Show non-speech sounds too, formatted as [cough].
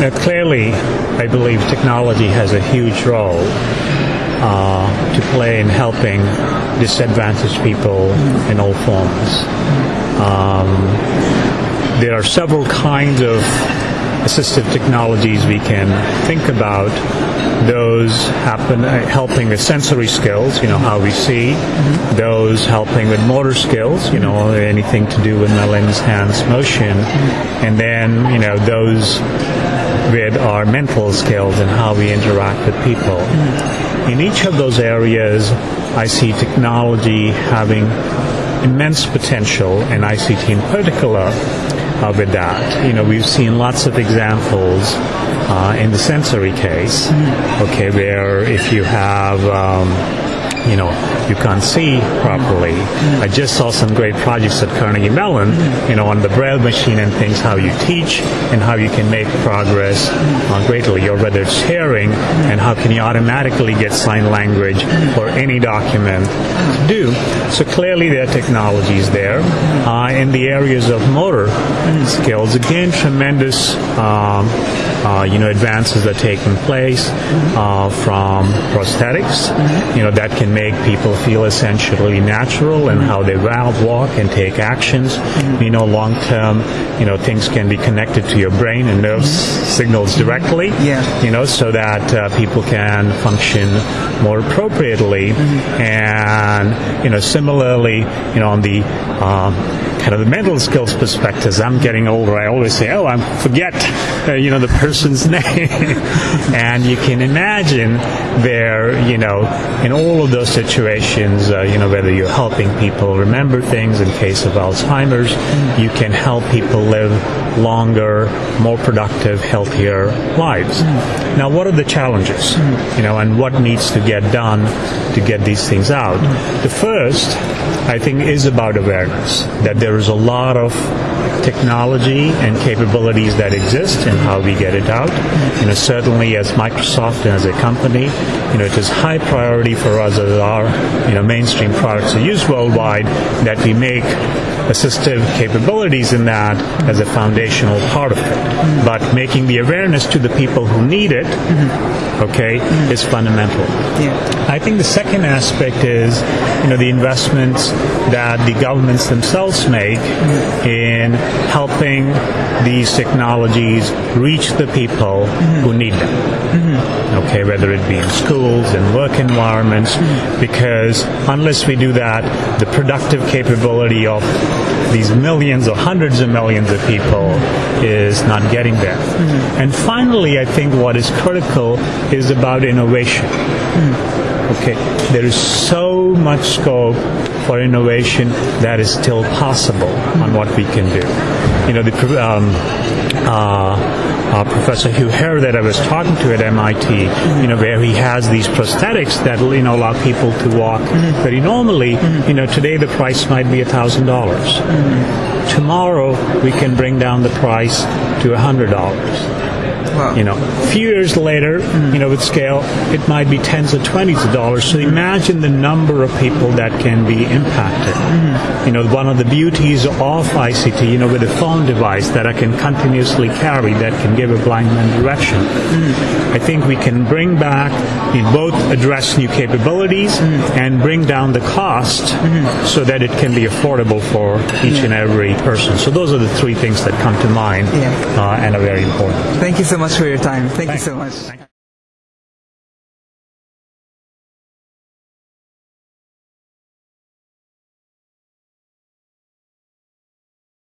Now, clearly, I believe technology has a huge role uh, to play in helping disadvantaged people in all forms. Um, there are several kinds of assistive technologies we can think about. Those happen uh, helping with sensory skills, you know how we see. Those helping with motor skills, you know anything to do with my limbs, hands, motion, and then you know those with our mental skills and how we interact with people. In each of those areas, I see technology having immense potential, and ICT in particular uh, with that. You know, we've seen lots of examples uh, in the sensory case, okay, where if you have um, you know, you can't see properly. I just saw some great projects at Carnegie Mellon, you know, on the Braille machine and things, how you teach and how you can make progress uh, greatly, or whether it's hearing and how can you automatically get sign language for any document to do. So clearly there are technologies there. Uh, in the areas of motor skills, again, tremendous um, uh, you know, advances that are taking place uh, from prosthetics, you know, that can make people feel essentially natural and how they walk and take actions. You know, long term, you know, things can be connected to your brain and nerve signals directly. Yeah. You know, so that uh, people can function more appropriately. And, you know, similarly, you know, on the um, kind of the mental skills perspective, as I'm getting older, I always say, oh, I forget, uh, you know, the person's [laughs] name. and you can imagine there, you know, in all of those situations, uh, you know, whether you're helping people remember things in case of Alzheimer's, you can help people live longer, more productive, healthier lives. Now, what are the challenges? You know, and what needs to get done to get these things out? The first, I think, is about awareness, that there is a lot of technology and capabilities that exist and how we get it out. You know, certainly as Microsoft and as a company, you know, it is high priority for us as our, you know, mainstream products are used worldwide that we make assistive capabilities in that as a foundational part of it. But making the awareness to the people who need it, mm-hmm. okay, is fundamental. Yeah. I think the second aspect is, you know, the investments that the governments themselves make mm-hmm. in helping these technologies reach the people mm-hmm. who need them. Okay, whether it be in schools and work environments, because unless we do that, the productive capability of these millions or hundreds of millions of people is not getting there. And finally, I think what is critical is about innovation. Okay, there is so much scope for innovation that is still possible on what we can do. You know, the um, uh, uh, Professor Hugh Herr that I was talking to at MIT, you know, where he has these prosthetics that you know allow people to walk very normally. You know, today the price might be a thousand dollars. Tomorrow we can bring down the price to a hundred dollars. Wow. You know, a few years later, you know, with scale, it might be tens of twenties of dollars. So imagine the number of people that can be impacted. Mm-hmm. You know, one of the beauties of ICT, you know, with a phone device that I can continuously carry that can give a blind man direction. Mm-hmm. I think we can bring back, you know, both address new capabilities mm-hmm. and bring down the cost so that it can be affordable for each and every person. So those are the three things that come to mind Yeah. uh, and are very important. Thank you so much for your time. Thank you so much.